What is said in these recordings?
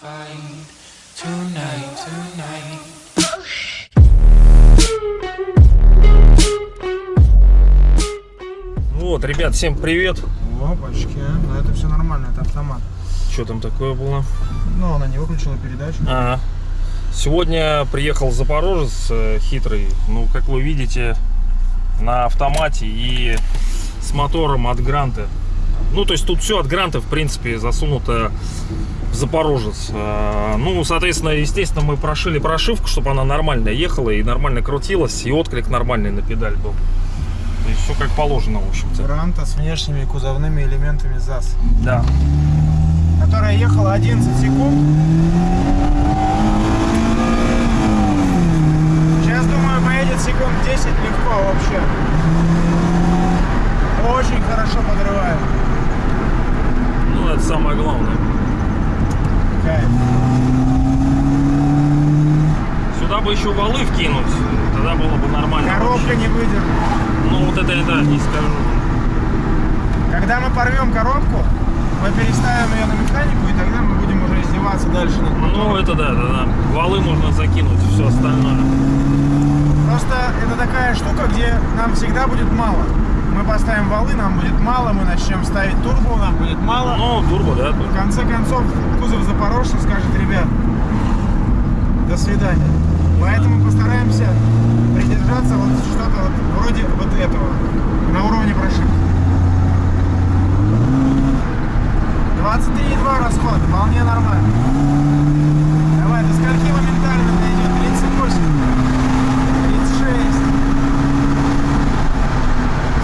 find tonight, tonight. Вот, ребят, всем привет. Опачки, ну это все нормально, это автомат. Что там такое было? Но она не выключила передачу. А, сегодня приехал Запорожец э, хитрый. Ну, как вы видите, на автомате и с мотором от Гранта. Ну, то есть тут все от Гранта, в принципе, засунуто Запорожец. А, Ну, соответственно, естественно, мы прошили прошивку, чтобы она нормально ехала и нормально крутилась, и отклик нормальный на педаль был. То есть все как положено, в общем-то. Гранта с внешними кузовными элементами ЗАЗ. Да. Которая ехала 11 секунд. Сейчас, думаю, поедет секунд 10 легко вообще. Очень хорошо подрывает. Ну, это самое главное. Кайф. Сюда бы еще валы вкинуть, тогда было бы нормально. Коробка не выдержит. Ну вот это, это не скажу. Когда мы порвем коробку, мы переставим ее на механику, и тогда мы будем уже издеваться дальше над. Ну это да, да, да. Валы можно закинуть, все остальное. Просто это такая штука, где нам всегда будет мало. Мы поставим валы, нам будет мало, мы начнем ставить турбо, нам будет мало. Ну, турбо, да. В конце концов, кузов Запорожца скажет, ребят, до свидания. Поэтому постараемся придержаться вот что-то вот вроде вот этого, на уровне прошивки. 23,2 расход, вполне нормально. Давай, до скольки моментально дойдет? 38, 36.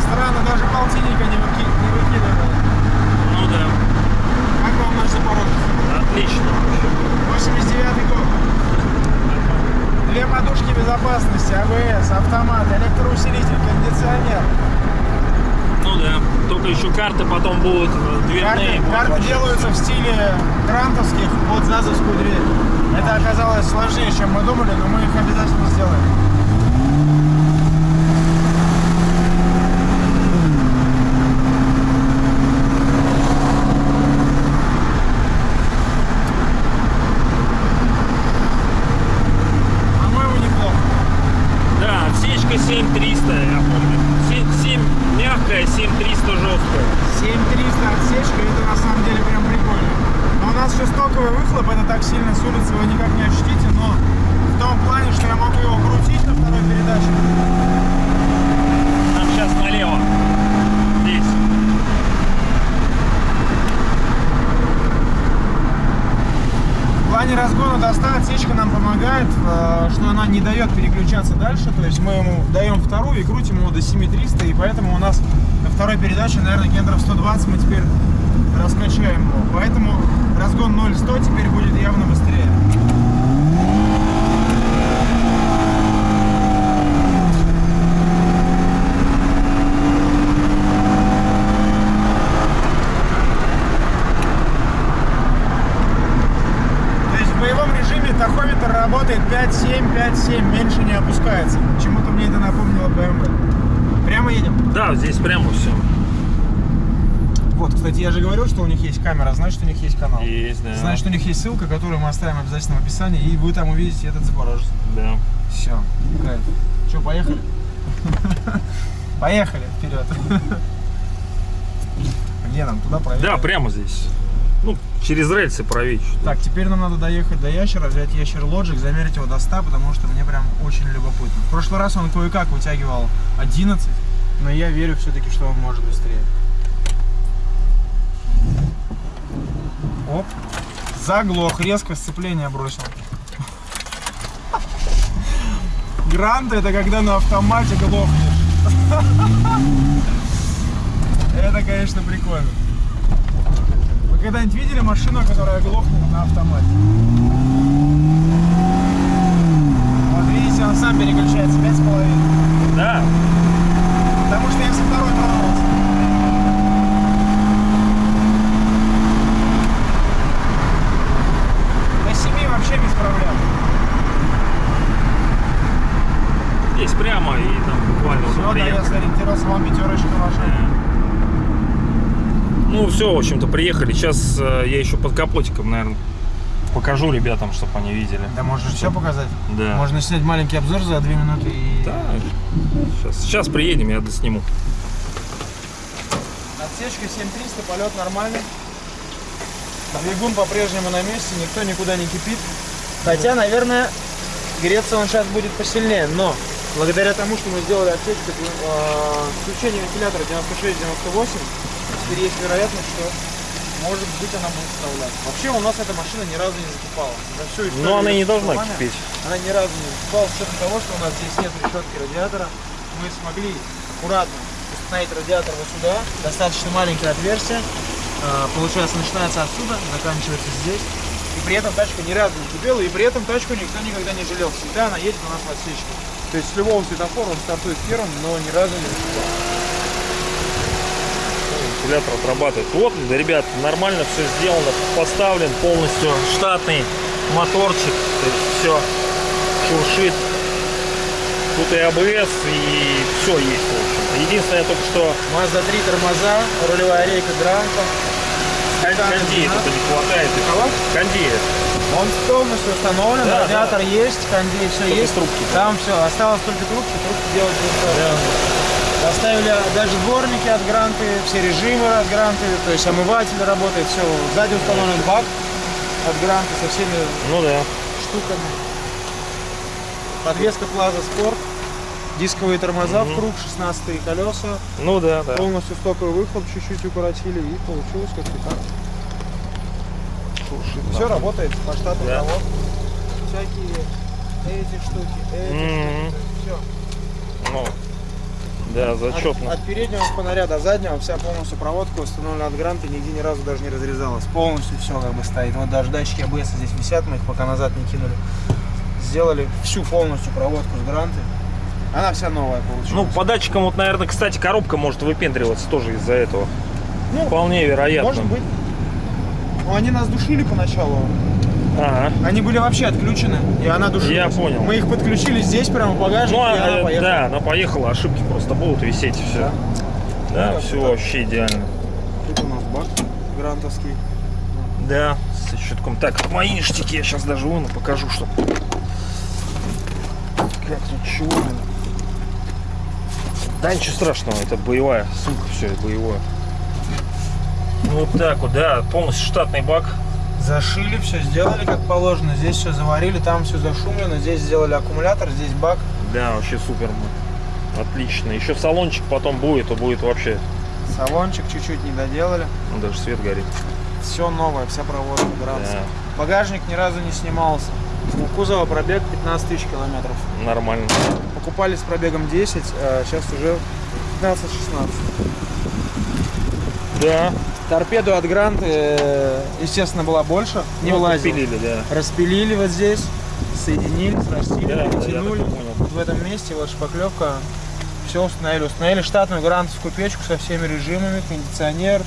Странно, даже полтинника не, выки... не выкидывает. Ну да. Как вам наш Запорожец? Отлично. 89 год. Две подушки безопасности, АБС, автомат, электроусилитель, кондиционер. Ну Только еще карты потом будут э, дверные. Карты, карты делаются в стиле грантовских под ЗАЗовскую дверь. Это оказалось сложнее, чем мы думали, но мы их обязательно сделаем. По-моему, неплохо. Да, отсечка 7300, я помню. 7, 7 мягкая, 7300 жесткая. 7300 отсечка, это на самом деле прям прикольно. Но у нас еще стоковый выхлоп, это так сильно с улицы вы никак не ощутите, но в том плане, что я могу его крутить на второй передаче. Нам сейчас налево. Здесь. В плане разгона до 100 отсечка нам помогает, э, что она не дает переключаться дальше, то есть мы ему даем вторую и крутим его до 7300, и поэтому у нас на второй передаче, наверное, гендров 120 мы теперь раскачаем его. Поэтому разгон 0-100 теперь будет явно быстрее. То есть в боевом режиме тахометр работает 5-7, 5-7, меньше не опускается. Почему-то мне это напомнило BMW. Прямо едем. Да, здесь прямо все. Вот, кстати, я же говорил, что у них есть камера, значит, у них есть канал. Есть, да. Значит, у них есть ссылка, которую мы оставим обязательно в описании, и вы там увидите этот Запорожец. Да. Все, кайф. Че, поехали? Поехали вперед. Где нам? Туда проехать? Да, прямо здесь. Через рельсы правее чуть. Так, теперь нам надо доехать до ящера, взять ящер Logic, замерить его до 100, потому что мне прям очень любопытно. В прошлый раз он кое-как вытягивал 11, но я верю все-таки, что он может быстрее. Оп. Заглох, резко сцепление бросил. Грант это когда на автомате глохнешь. Это, конечно, прикольно. Когда-нибудь видели машину, которая глохнет на автомате? Вот видите, он сам переключается 5,5. Да. Потому что я со второй тронулся. До 7 вообще без проблем. Здесь прямо и там буквально Все, вот да, я приехали. сориентировался, вам пятерочка ваша. Ну, все, в общем-то, приехали. Сейчас э, я еще под капотиком, наверное, покажу ребятам, чтобы они видели. Да можешь все показать. Да. Можно снять маленький обзор за две минуты и... Да. Сейчас, сейчас приедем, я досниму. Отсечка 7300, полет нормальный. Двигун по-прежнему на месте, никто никуда не кипит. Хотя, наверное, греться он сейчас будет посильнее, но благодаря тому, что мы сделали отсечку э, включение вентилятора 96-98, теперь есть вероятность, что может быть она будет вставляться. Вообще у нас эта машина ни разу не закипала. За всю историю Но она не должна кипеть. Она ни разу не закипала с учетом того, что у нас здесь нет решетки радиатора. Мы смогли аккуратно установить радиатор вот сюда. Достаточно маленькое отверстие. А, Получается, начинается отсюда, заканчивается здесь. И при этом тачка ни разу не кипела, и при этом тачку никто никогда не жалел. Всегда она едет у нас в отсечке. То есть с любого светофора он стартует первым, но ни разу не закипал. Вентилятор отрабатывает. Вот, да, ребят, нормально все сделано, поставлен полностью штатный моторчик, все шуршит. Тут и АБС, и все есть, в общем. Единственное только что Mazda 3 тормоза, рулевая рейка Гранта. кон- кондея только не хватает. Кого? Кондея. Он полностью установлен, Да, радиатор есть, кондей, все Только есть. трубки. Там все, осталось только трубки, трубки делать не стоит. Поставили даже дворники от Гранты, все режимы от Гранты, то есть омыватель работает, все. Сзади установлен бак от Гранты со всеми Ну да. штуками. Подвеска Plaza Sport, дисковые тормоза в круг, 16 колеса, Ну да, да. полностью стоковый выхлоп чуть-чуть укоротили и получилось как-то так. Все работает по штату Да. завод. Всякие эти штуки, эти Мгм. штуки, все. Ну, да, зачетно. От, от переднего фонаря до заднего вся полностью проводка установлена от гранта, нигде ни разу даже не разрезалась. Полностью все как бы стоит. Вот даже датчики АБС здесь висят, мы их пока назад не кинули. Сделали всю полностью проводку с гранты. Она вся новая получилась. Ну, по датчикам, вот, наверное, кстати, коробка может выпендриваться тоже из-за этого. Ну, Вполне вероятно. может быть. Ну, они нас душили поначалу. Ага. Они были вообще отключены, и она душилась. Я понял. Мы их подключили здесь, прямо в багажнике, Ну, и она э, поехала. да, она поехала, ошибки просто будут висеть и все. Да, Ну, все вообще идеально. Тут у нас бак грантовский. Да, с щитком. Так, мои ништяки я сейчас даже вон покажу, что. Как тут чего, блин. Да ничего страшного, это боевая сумка, все боевое. Ну вот так вот, да, полностью штатный бак. Зашили, все сделали как положено. Здесь все заварили, там все зашумлено. Здесь сделали аккумулятор, здесь бак. Да, вообще супер. Отлично. Еще салончик потом будет, то будет вообще. Салончик чуть-чуть не доделали. Ну, даже свет горит. Все новое, вся проводка грант. Да, Багажник ни разу не снимался. У кузова пробег 15 тысяч километров. нормально. Покупали с пробегом 10, а сейчас уже 15-16. Да. Торпеду от Грант, э, естественно, была больше. Не Ну, влазила. подпилили, да. Распилили вот здесь, соединили, срастили, Да, да, перетянули. и понял. В этом месте вот шпаклевка. Все установили. Установили штатную грантовскую печку со всеми режимами, кондиционер.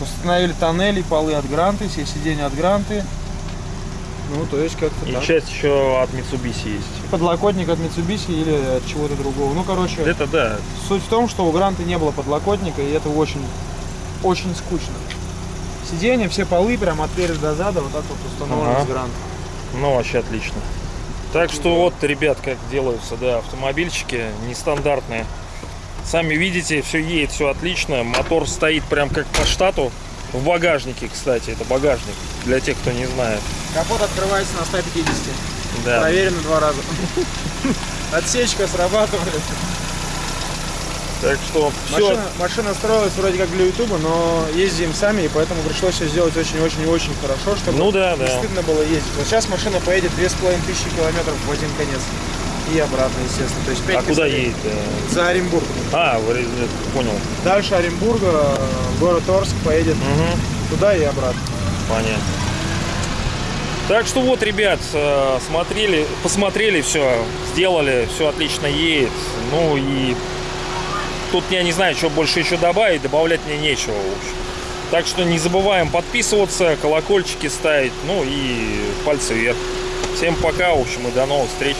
Установили тоннели, полы от гранты, все сиденья от гранты. Ну, то есть как-то И так. часть еще от Mitsubishi есть. Подлокотник от Mitsubishi или от чего-то другого. Ну, короче, Это да. суть в том, что у гранты не было подлокотника, и это очень, очень скучно. Сиденья, все полы прям от переда до зада вот так вот установлены Ага. с грант. Ну, вообще отлично. Так что вот, ребят, как делаются, да, автомобильчики нестандартные. Сами видите, все едет, все отлично. Мотор стоит прям как по штату. В багажнике, кстати, это багажник, для тех, кто не знает. Капот открывается на 150. Да. Проверено два раза. Отсечка срабатывает. Так что все. Машина, машина строилась вроде как для ютуба, но ездим сами, и поэтому пришлось все сделать очень-очень-очень хорошо, чтобы Ну да, не да. стыдно было ездить. Вот сейчас машина поедет 2500 километров в один конец. И обратно, естественно. То есть 5 А куда едет? За Оренбург. А, понял. Дальше Оренбурга, город Орск, поедет Угу. туда и обратно. Понятно. Так что вот, ребят, э, смотрели, посмотрели все, сделали, все отлично едет. Ну и тут я не знаю, что больше еще добавить, добавлять мне нечего, в общем. Так что не забываем подписываться, колокольчики ставить, ну и пальцы вверх. Всем пока, в общем, и до новых встреч.